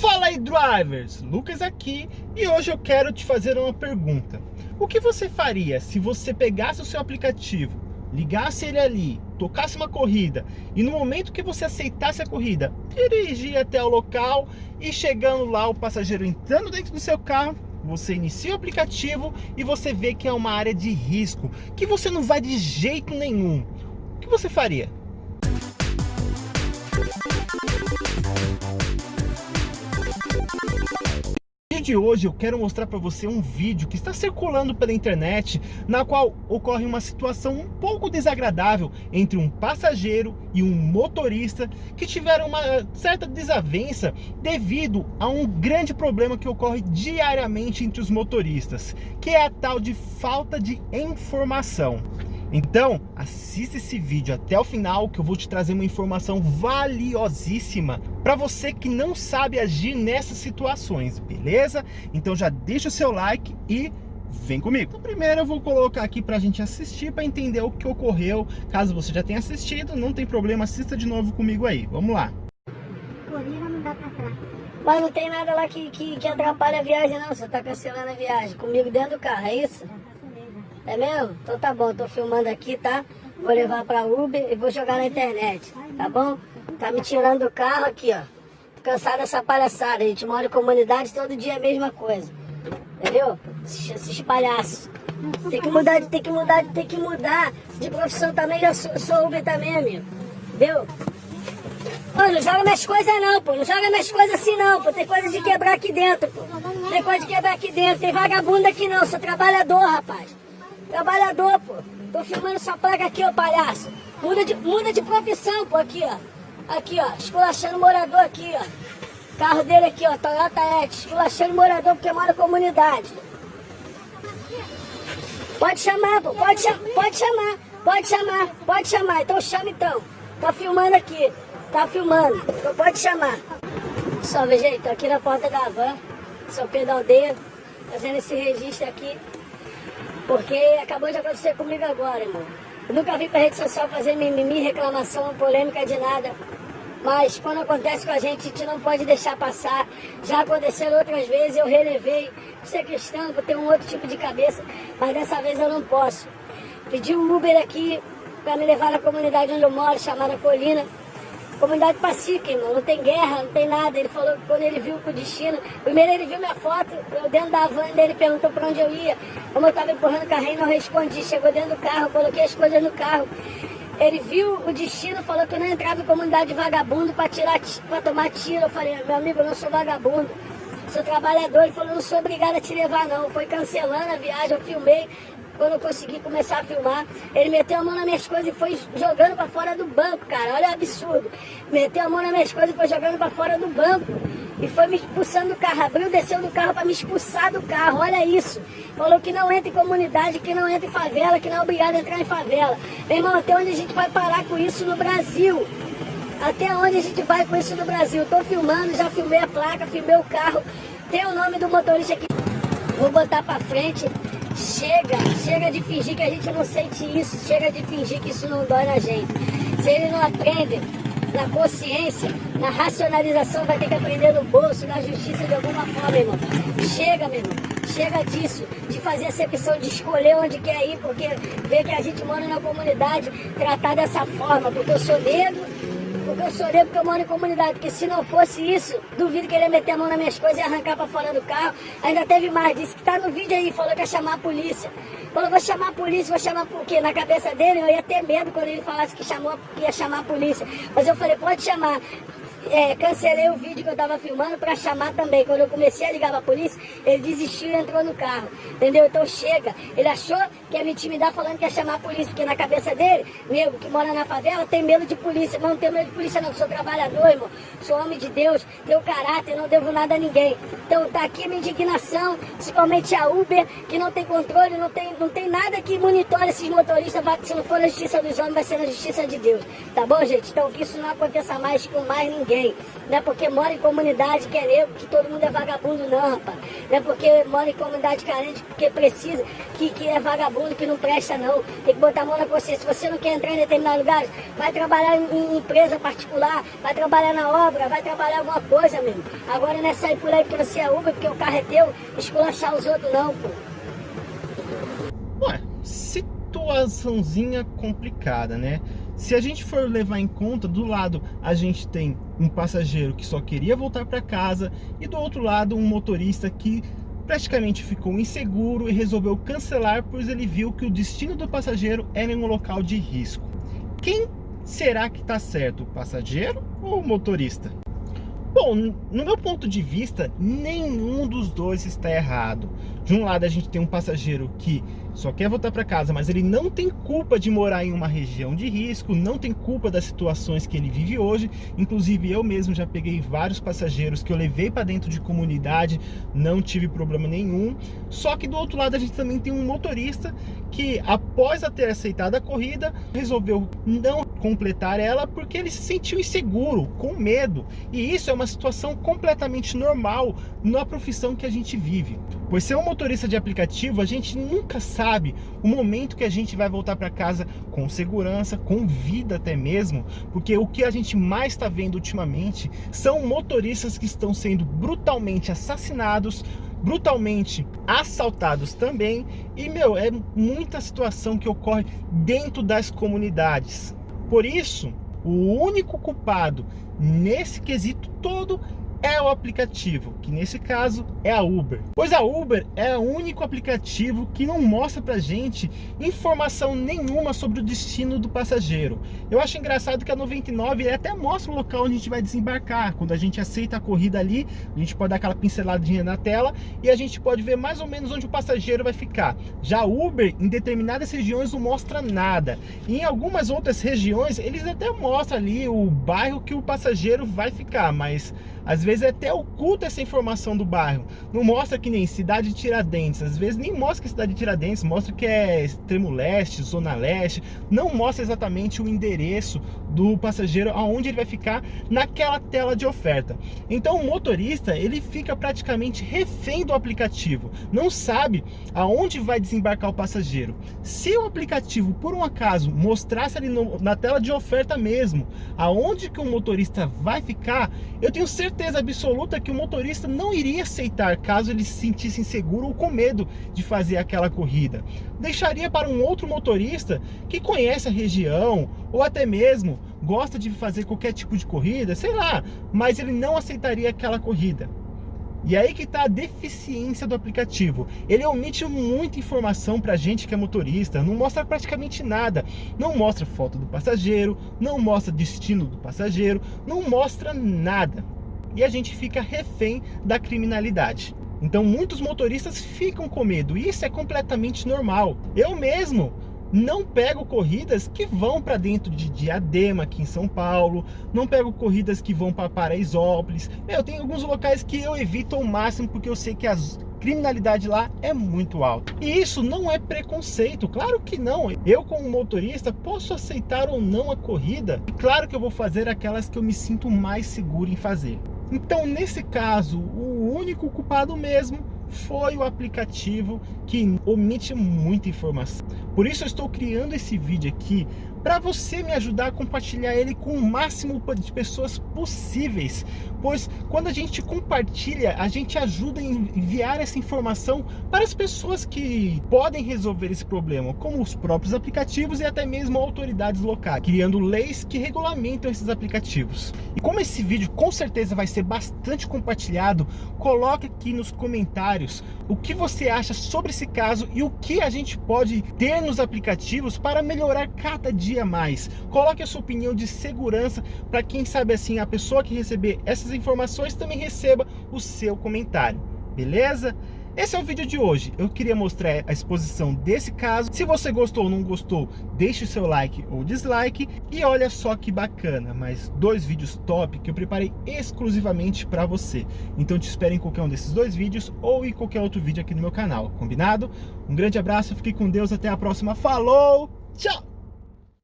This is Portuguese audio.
Fala aí drivers, Lucas aqui e hoje eu quero te fazer uma pergunta. O que você faria se você pegasse o seu aplicativo, ligasse ele ali, tocasse uma corrida e no momento que você aceitasse a corrida, dirigir até o local e chegando lá o passageiro entrando dentro do seu carro, você inicia o aplicativo e você vê que é uma área de risco, que você não vai de jeito nenhum. O que você faria? De hoje eu quero mostrar para você um vídeo que está circulando pela internet, na qual ocorre uma situação um pouco desagradável entre um passageiro e um motorista que tiveram uma certa desavença devido a um grande problema que ocorre diariamente entre os motoristas, que é a tal de falta de informação. Então, assista esse vídeo até o final que eu vou te trazer uma informação valiosíssima para você que não sabe agir nessas situações, beleza? Então já deixa o seu like e vem comigo. Então, primeiro eu vou colocar aqui para a gente assistir para entender o que ocorreu. Caso você já tenha assistido, não tem problema, assista de novo comigo aí. Vamos lá. Mas não tem nada lá que, que, que atrapalha a viagem não, você tá cancelando a viagem comigo dentro do carro, é isso? É mesmo? Então tá bom, tô filmando aqui, tá? Vou levar pra Uber e vou jogar na internet, tá bom? Tá me tirando do carro aqui, ó. Tô cansado dessa palhaçada, a gente mora em comunidade, todo dia é a mesma coisa. Entendeu? Esses palhaços. Tem que mudar, tem que mudar, tem que mudar de profissão também, já sou, sou Uber também, amigo. Entendeu? Ô, não joga minhas coisas não, pô. Não joga minhas coisas assim não, pô. Tem coisa de quebrar aqui dentro, pô. Tem coisa de quebrar aqui dentro. Tem vagabundo aqui não, sou trabalhador, rapaz. Trabalhador, pô. Tô filmando sua placa aqui, ô palhaço. Muda de, muda de profissão, pô, aqui, ó. Aqui, ó. Esculachando morador aqui, ó. Carro dele aqui, ó. Toyota X. Esculachando morador porque mora na comunidade. Pode chamar, pô. Pode, cha pode chamar. Pode chamar. Pode chamar. Então chama, então. Tá filmando aqui. Tá filmando. Então pode chamar. Salve, gente. Tô aqui na porta da van. Sou Pedro Aldeia. Fazendo esse registro aqui. Porque acabou de acontecer comigo agora, irmão. Eu nunca vi pra rede social fazer mimimi, reclamação, polêmica de nada. Mas quando acontece com a gente, a gente não pode deixar passar. Já aconteceram outras vezes, eu relevei. Você é cristão, eu tenho um outro tipo de cabeça, mas dessa vez eu não posso. Pedi um Uber aqui para me levar na comunidade onde eu moro, chamada Colina. Comunidade pacífica, irmão, não tem guerra, não tem nada. Ele falou que quando ele viu o destino, primeiro ele viu minha foto, eu dentro da van dele, perguntou para onde eu ia. Como eu estava empurrando o carrinho, não respondi. Chegou dentro do carro, coloquei as coisas no carro. Ele viu o destino, falou que eu não entrava em comunidade de vagabundo para tirar, para tomar tiro. Eu falei, meu amigo, eu não sou vagabundo sou trabalhador. Ele falou, não sou obrigado a te levar não. Foi cancelando a viagem, eu filmei, quando eu consegui começar a filmar, ele meteu a mão nas minhas coisas e foi jogando para fora do banco, cara. Olha o absurdo. Meteu a mão nas minhas coisas e foi jogando para fora do banco. E foi me expulsando do carro. Abriu, desceu do carro para me expulsar do carro. Olha isso. Falou que não entra em comunidade, que não entra em favela, que não é obrigado a entrar em favela. Meu irmão, até onde a gente vai parar com isso no Brasil? Até onde a gente vai com isso no Brasil? Tô filmando, já filmei a placa, filmei o carro. Tem o nome do motorista aqui. Vou botar para frente. Chega, chega de fingir que a gente não sente isso, chega de fingir que isso não dói na gente. Se ele não aprende na consciência, na racionalização, vai ter que aprender no bolso, na justiça de alguma forma, irmão. Chega, meu irmão, chega disso, de fazer acepção, de escolher onde quer ir, porque vê que a gente mora na comunidade, tratar dessa forma, porque eu sou negro, porque eu chorei porque eu moro em comunidade. Porque se não fosse isso, duvido que ele ia meter a mão nas minhas coisas e arrancar pra fora do carro. Ainda teve mais, disse que tá no vídeo aí, falou que ia chamar a polícia. Falou, vou chamar a polícia, vou chamar por quê? Na cabeça dele eu ia ter medo quando ele falasse que, chamou, que ia chamar a polícia. Mas eu falei, pode chamar é, cancelei o vídeo que eu tava filmando para chamar também. Quando eu comecei a ligar pra polícia, ele desistiu e entrou no carro. Entendeu? Então chega. Ele achou que ia me intimidar falando que ia chamar a polícia, porque na cabeça dele, nego que mora na favela, tem medo de polícia. Mas não tenho medo de polícia não, sou trabalhador, irmão. Sou homem de Deus, tenho caráter, não devo nada a ninguém. Então tá aqui minha indignação, principalmente a Uber, que não tem controle, não tem, não tem nada que monitore esses motoristas. Se não for na justiça dos homens, vai ser na justiça de Deus. Tá bom, gente? Então que isso não aconteça mais com mais ninguém ninguém. Não é porque mora em comunidade que é negro, que todo mundo é vagabundo, não, rapaz. Não é porque mora em comunidade carente, porque precisa, que, que é vagabundo, que não presta, não. Tem que botar a mão na consciência. Se você não quer entrar em determinados lugares, vai trabalhar em, em empresa particular, vai trabalhar na obra, vai trabalhar alguma coisa, mesmo. Agora não é sair por aí porque você é Uber, porque o carro é teu, esculachar os outros, não, pô. Ué, situaçãozinha complicada, né? Se a gente for levar em conta, do lado a gente tem um passageiro que só queria voltar para casa e do outro lado um motorista que praticamente ficou inseguro e resolveu cancelar pois ele viu que o destino do passageiro era em um local de risco. Quem será que está certo, o passageiro ou o motorista? Bom, no meu ponto de vista, nenhum dos dois está errado. De um lado a gente tem um passageiro que só quer voltar para casa, mas ele não tem culpa de morar em uma região de risco, não tem culpa das situações que ele vive hoje. Inclusive eu mesmo já peguei vários passageiros que eu levei para dentro de comunidade, não tive problema nenhum. Só que do outro lado a gente também tem um motorista que após ter aceitado a corrida, resolveu não completar ela porque ele se sentiu inseguro, com medo. E isso é uma situação completamente normal na profissão que a gente vive. Pois ser um motorista de aplicativo, a gente nunca sabe o momento que a gente vai voltar para casa com segurança, com vida até mesmo, porque o que a gente mais está vendo ultimamente são motoristas que estão sendo brutalmente assassinados, brutalmente assaltados também, e meu, é muita situação que ocorre dentro das comunidades. Por isso, o único culpado nesse quesito todo é o aplicativo, que nesse caso é a Uber. Pois a Uber é o único aplicativo que não mostra pra gente informação nenhuma sobre o destino do passageiro. Eu acho engraçado que a 99 até mostra o local onde a gente vai desembarcar. Quando a gente aceita a corrida ali, a gente pode dar aquela pinceladinha na tela e a gente pode ver mais ou menos onde o passageiro vai ficar. Já a Uber, em determinadas regiões, não mostra nada. E em algumas outras regiões, eles até mostram ali o bairro que o passageiro vai ficar, mas às vezes é até oculta essa informação do bairro. Não mostra que nem cidade de Tiradentes. Às vezes nem mostra que é cidade de Tiradentes, mostra que é extremo leste, zona leste. Não mostra exatamente o endereço do passageiro, aonde ele vai ficar naquela tela de oferta. Então o motorista, ele fica praticamente refém do aplicativo. Não sabe aonde vai desembarcar o passageiro. Se o aplicativo, por um acaso, mostrasse ali no, na tela de oferta mesmo, aonde que o motorista vai ficar, eu tenho certeza absoluta que o motorista não iria aceitar caso ele se sentisse inseguro ou com medo de fazer aquela corrida. Deixaria para um outro motorista que conhece a região ou até mesmo gosta de fazer qualquer tipo de corrida, sei lá, mas ele não aceitaria aquela corrida. E aí que está a deficiência do aplicativo. Ele omite muita informação para gente que é motorista, não mostra praticamente nada. Não mostra foto do passageiro, não mostra destino do passageiro, não mostra nada e a gente fica refém da criminalidade. Então muitos motoristas ficam com medo, e isso é completamente normal. Eu mesmo não pego corridas que vão para dentro de Diadema, aqui em São Paulo, não pego corridas que vão para Paraisópolis. Eu tenho alguns locais que eu evito ao máximo porque eu sei que a criminalidade lá é muito alta. E isso não é preconceito, claro que não. Eu como motorista posso aceitar ou não a corrida, e claro que eu vou fazer aquelas que eu me sinto mais seguro em fazer. Então, nesse caso, o único culpado mesmo foi o aplicativo que omite muita informação. Por isso eu estou criando esse vídeo aqui para você me ajudar a compartilhar ele com o máximo de pessoas possíveis, pois quando a gente compartilha, a gente ajuda a enviar essa informação para as pessoas que podem resolver esse problema, como os próprios aplicativos e até mesmo autoridades locais, criando leis que regulamentam esses aplicativos. E como esse vídeo com certeza vai ser bastante compartilhado, coloque aqui nos comentários o que você acha sobre esse caso e o que a gente pode ter nos aplicativos para melhorar cada dia dia mais. Coloque a sua opinião de segurança para quem sabe assim a pessoa que receber essas informações também receba o seu comentário. Beleza? Esse é o vídeo de hoje. Eu queria mostrar a exposição desse caso. Se você gostou ou não gostou, deixe o seu like ou dislike. E olha só que bacana, mais dois vídeos top que eu preparei exclusivamente para você. Então te espero em qualquer um desses dois vídeos ou em qualquer outro vídeo aqui no meu canal, combinado? Um grande abraço, fique com Deus, até a próxima. Falou, tchau!